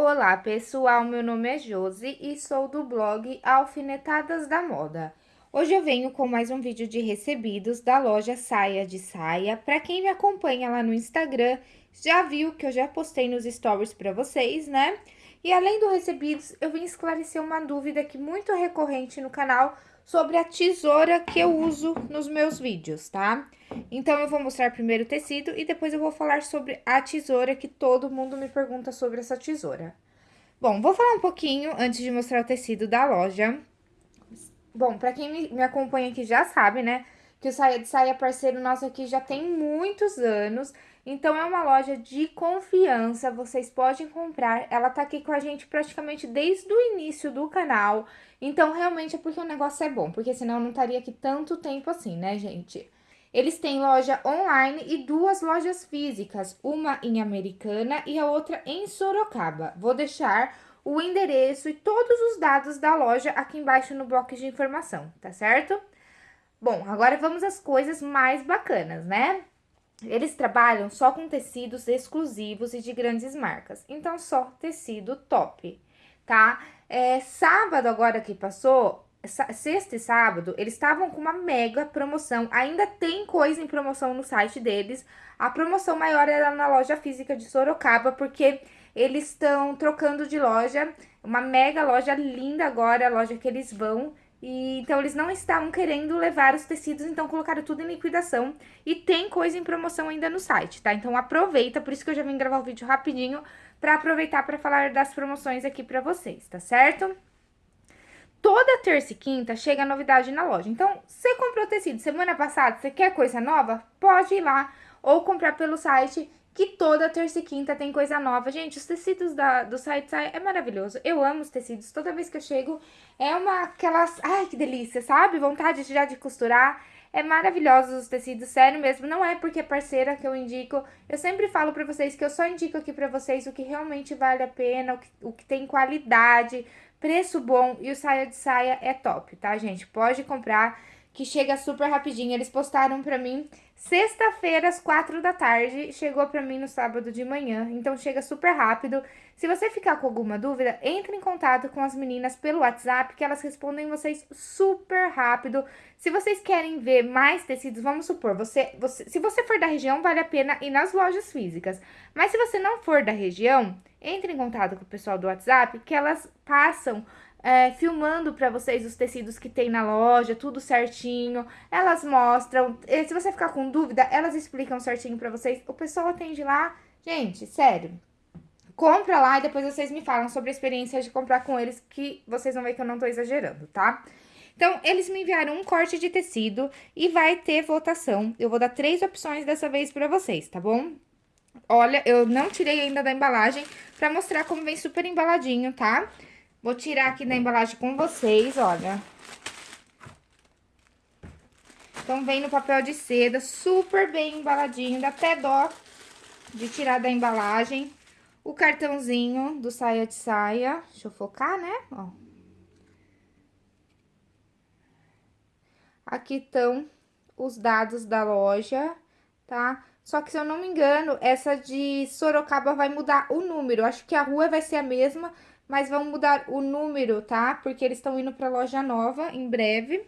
Olá pessoal, meu nome é Josi e sou do blog Alfinetadas da Moda. Hoje eu venho com mais um vídeo de recebidos da loja Saia de Saia. Para quem me acompanha lá no Instagram, já viu que eu já postei nos stories para vocês, né? E além do recebidos, eu vim esclarecer uma dúvida que muito recorrente no canal sobre a tesoura que eu uso nos meus vídeos, tá? Então, eu vou mostrar primeiro o tecido e depois eu vou falar sobre a tesoura, que todo mundo me pergunta sobre essa tesoura. Bom, vou falar um pouquinho antes de mostrar o tecido da loja. Bom, pra quem me acompanha aqui já sabe, né, que o Saia de Saia parceiro nosso aqui já tem muitos anos. Então, é uma loja de confiança, vocês podem comprar. Ela tá aqui com a gente praticamente desde o início do canal. Então, realmente é porque o negócio é bom, porque senão não estaria aqui tanto tempo assim, né, gente? Eles têm loja online e duas lojas físicas, uma em Americana e a outra em Sorocaba. Vou deixar o endereço e todos os dados da loja aqui embaixo no bloco de informação, tá certo? Bom, agora vamos às coisas mais bacanas, né? Eles trabalham só com tecidos exclusivos e de grandes marcas, então só tecido top, tá? É, sábado agora que passou, sexta e sábado, eles estavam com uma mega promoção. Ainda tem coisa em promoção no site deles. A promoção maior era na loja física de Sorocaba, porque eles estão trocando de loja. Uma mega loja linda agora, a loja que eles vão. E, então, eles não estavam querendo levar os tecidos, então colocaram tudo em liquidação. E tem coisa em promoção ainda no site, tá? Então, aproveita, por isso que eu já vim gravar o vídeo rapidinho, pra aproveitar pra falar das promoções aqui pra vocês, tá certo? Toda terça e quinta chega novidade na loja. Então, você comprou tecido semana passada, você quer coisa nova? Pode ir lá ou comprar pelo site que toda terça e quinta tem coisa nova. Gente, os tecidos da, do site é maravilhoso. Eu amo os tecidos. Toda vez que eu chego, é uma aquelas... Ai, que delícia, sabe? Vontade já de costurar. É maravilhoso os tecidos, sério mesmo. Não é porque é parceira que eu indico. Eu sempre falo pra vocês que eu só indico aqui pra vocês o que realmente vale a pena, o que, o que tem qualidade preço bom e o saia de saia é top, tá, gente? Pode comprar que chega super rapidinho. Eles postaram pra mim sexta-feira, às quatro da tarde, chegou pra mim no sábado de manhã, então chega super rápido. Se você ficar com alguma dúvida, entre em contato com as meninas pelo WhatsApp, que elas respondem vocês super rápido. Se vocês querem ver mais tecidos, vamos supor, você, você, se você for da região, vale a pena ir nas lojas físicas. Mas se você não for da região, entre em contato com o pessoal do WhatsApp, que elas passam é, filmando para vocês os tecidos que tem na loja, tudo certinho. Elas mostram. Se você ficar com dúvida, elas explicam certinho para vocês. O pessoal atende lá. Gente, sério. Compra lá e depois vocês me falam sobre a experiência de comprar com eles, que vocês vão ver que eu não tô exagerando, tá? Então, eles me enviaram um corte de tecido e vai ter votação. Eu vou dar três opções dessa vez pra vocês, tá bom? Olha, eu não tirei ainda da embalagem pra mostrar como vem super embaladinho, tá? Tá? Vou tirar aqui da embalagem com vocês, olha. Então, vem no papel de seda, super bem embaladinho, dá até dó de tirar da embalagem. O cartãozinho do saia de saia, deixa eu focar, né? Ó. Aqui estão os dados da loja, tá? Só que, se eu não me engano, essa de Sorocaba vai mudar o número. Acho que a rua vai ser a mesma, mas vão mudar o número, tá? Porque eles estão indo pra loja nova em breve.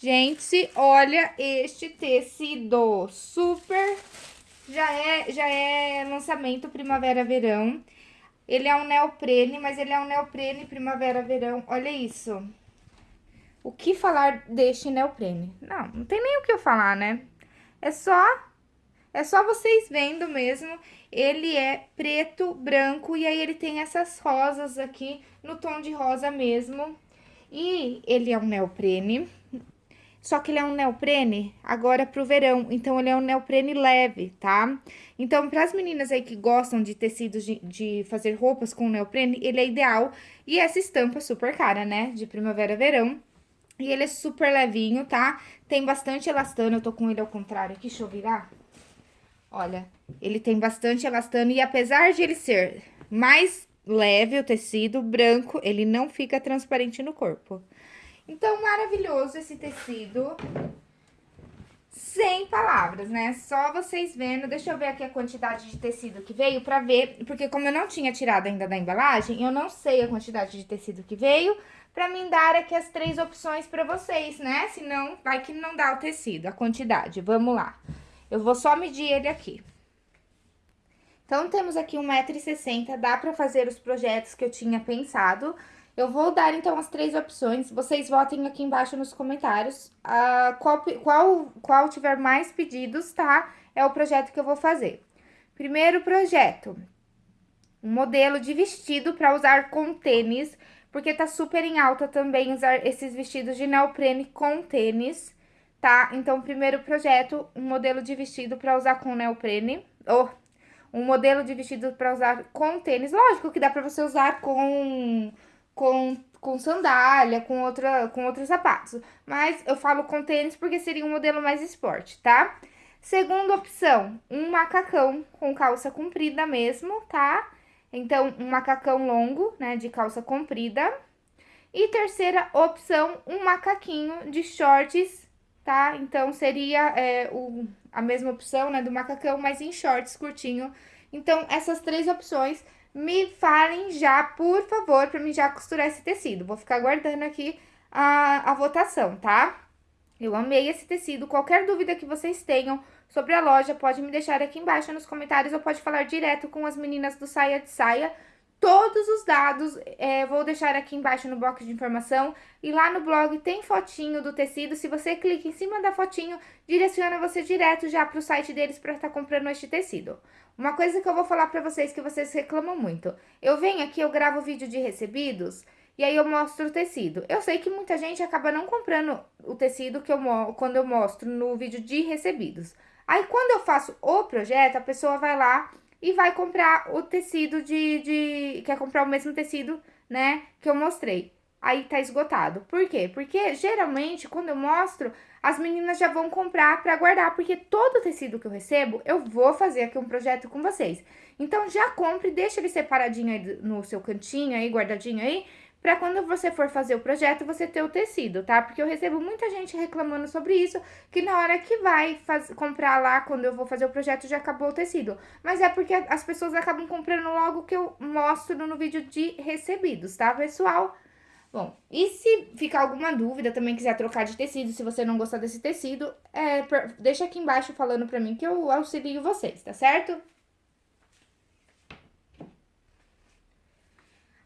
Gente, olha este tecido, super, já é, já é lançamento primavera-verão. Ele é um neoprene, mas ele é um neoprene primavera-verão, olha isso. O que falar deste neoprene? Não, não tem nem o que eu falar, né? É só é só vocês vendo mesmo, ele é preto, branco, e aí ele tem essas rosas aqui, no tom de rosa mesmo. E ele é um neoprene, só que ele é um neoprene agora pro verão, então ele é um neoprene leve, tá? Então, para as meninas aí que gostam de tecidos de, de, fazer roupas com neoprene, ele é ideal. E essa estampa super cara, né? De primavera-verão. E ele é super levinho, tá? Tem bastante elastano, eu tô com ele ao contrário aqui, deixa eu virar. Olha, ele tem bastante elastano e apesar de ele ser mais leve o tecido branco, ele não fica transparente no corpo. Então, maravilhoso esse tecido. sem palavras, né? Só vocês vendo. Deixa eu ver aqui a quantidade de tecido que veio pra ver, porque como eu não tinha tirado ainda da embalagem, eu não sei a quantidade de tecido que veio, pra mim dar aqui as três opções pra vocês, né? Senão, vai que não dá o tecido, a quantidade. Vamos lá. Eu vou só medir ele aqui. Então, temos aqui 1,60m, dá pra fazer os projetos que eu tinha pensado. Eu vou dar, então, as três opções. Vocês votem aqui embaixo nos comentários. Uh, qual, qual, qual tiver mais pedidos, tá? É o projeto que eu vou fazer. Primeiro projeto. Um modelo de vestido para usar com tênis. Porque tá super em alta também usar esses vestidos de neoprene com tênis, tá? Então, primeiro projeto, um modelo de vestido para usar com neoprene. Ou um modelo de vestido para usar com tênis. Lógico que dá para você usar com com, com sandália, com, outra, com outros sapatos. Mas eu falo com tênis porque seria um modelo mais esporte, tá? Segunda opção, um macacão com calça comprida mesmo, tá? Então, um macacão longo, né, de calça comprida. E terceira opção, um macaquinho de shorts, tá? Então, seria é, o, a mesma opção, né, do macacão, mas em shorts curtinho. Então, essas três opções me falem já, por favor, para mim já costurar esse tecido. Vou ficar aguardando aqui a, a votação, tá? Eu amei esse tecido. Qualquer dúvida que vocês tenham sobre a loja, pode me deixar aqui embaixo nos comentários ou pode falar direto com as meninas do Saia de Saia. Todos os dados é, vou deixar aqui embaixo no box de informação. E lá no blog tem fotinho do tecido. Se você clica em cima da fotinho, direciona você direto já para o site deles para estar tá comprando este tecido. Uma coisa que eu vou falar para vocês que vocês reclamam muito. Eu venho aqui, eu gravo vídeo de recebidos e aí eu mostro o tecido. Eu sei que muita gente acaba não comprando o tecido que eu quando eu mostro no vídeo de recebidos. Aí quando eu faço o projeto, a pessoa vai lá e vai comprar o tecido de, de... quer comprar o mesmo tecido, né, que eu mostrei. Aí tá esgotado. Por quê? Porque geralmente quando eu mostro, as meninas já vão comprar para guardar, porque todo tecido que eu recebo, eu vou fazer aqui um projeto com vocês. Então, já compre, deixa ele separadinho aí no seu cantinho aí, guardadinho aí, para quando você for fazer o projeto, você ter o tecido, tá? Porque eu recebo muita gente reclamando sobre isso, que na hora que vai faz, comprar lá, quando eu vou fazer o projeto, já acabou o tecido. Mas é porque as pessoas acabam comprando logo que eu mostro no vídeo de recebidos, tá, pessoal? Bom, e se ficar alguma dúvida, também quiser trocar de tecido, se você não gostar desse tecido, é, deixa aqui embaixo falando pra mim que eu auxilio vocês, tá certo?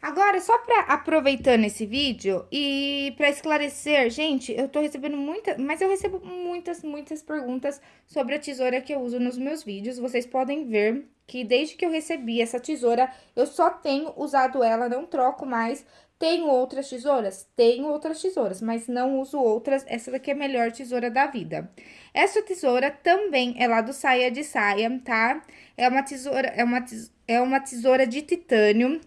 Agora, só pra aproveitando esse vídeo e pra esclarecer, gente, eu tô recebendo muita, mas eu recebo muitas, muitas perguntas sobre a tesoura que eu uso nos meus vídeos. Vocês podem ver que desde que eu recebi essa tesoura, eu só tenho usado ela, não troco mais. Tenho outras tesouras? Tenho outras tesouras, mas não uso outras. Essa daqui é a melhor tesoura da vida. Essa tesoura também é lá do Saia de Saia, tá? É uma tesoura, é uma, é uma tesoura de titânio.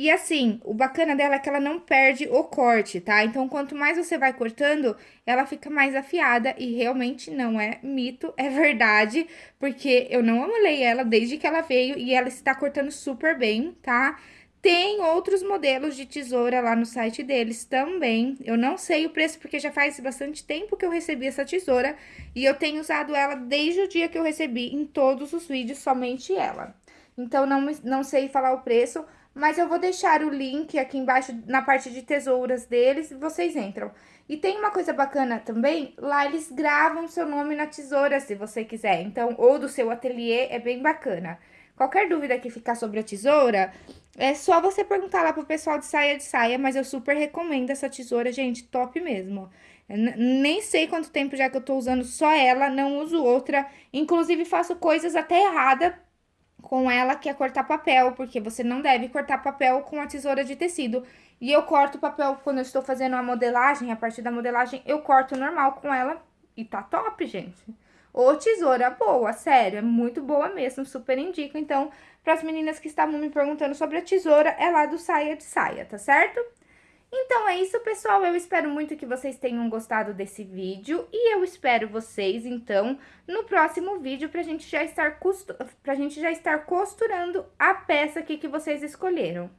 E assim, o bacana dela é que ela não perde o corte, tá? Então, quanto mais você vai cortando, ela fica mais afiada e realmente não é mito, é verdade, porque eu não amolei ela desde que ela veio e ela está cortando super bem, tá? Tem outros modelos de tesoura lá no site deles também. Eu não sei o preço porque já faz bastante tempo que eu recebi essa tesoura e eu tenho usado ela desde o dia que eu recebi em todos os vídeos, somente ela. Então, não, não sei falar o preço, mas eu vou deixar o link aqui embaixo na parte de tesouras deles vocês entram. E tem uma coisa bacana também, lá eles gravam seu nome na tesoura, se você quiser. Então, ou do seu ateliê, é bem bacana. Qualquer dúvida que ficar sobre a tesoura, é só você perguntar lá pro pessoal de saia de saia, mas eu super recomendo essa tesoura, gente, top mesmo. nem sei quanto tempo já que eu tô usando só ela, não uso outra. Inclusive, faço coisas até erradas com ela, que é cortar papel, porque você não deve cortar papel com a tesoura de tecido. E eu corto papel quando eu estou fazendo a modelagem, a partir da modelagem, eu corto normal com ela e tá top, gente. Ô, tesoura boa, sério, é muito boa mesmo, super indico. Então, para as meninas que estavam me perguntando sobre a tesoura, é lá do Saia de Saia, tá certo? Então é isso, pessoal. Eu espero muito que vocês tenham gostado desse vídeo e eu espero vocês, então, no próximo vídeo pra gente já estar, costu... pra gente já estar costurando a peça aqui que vocês escolheram.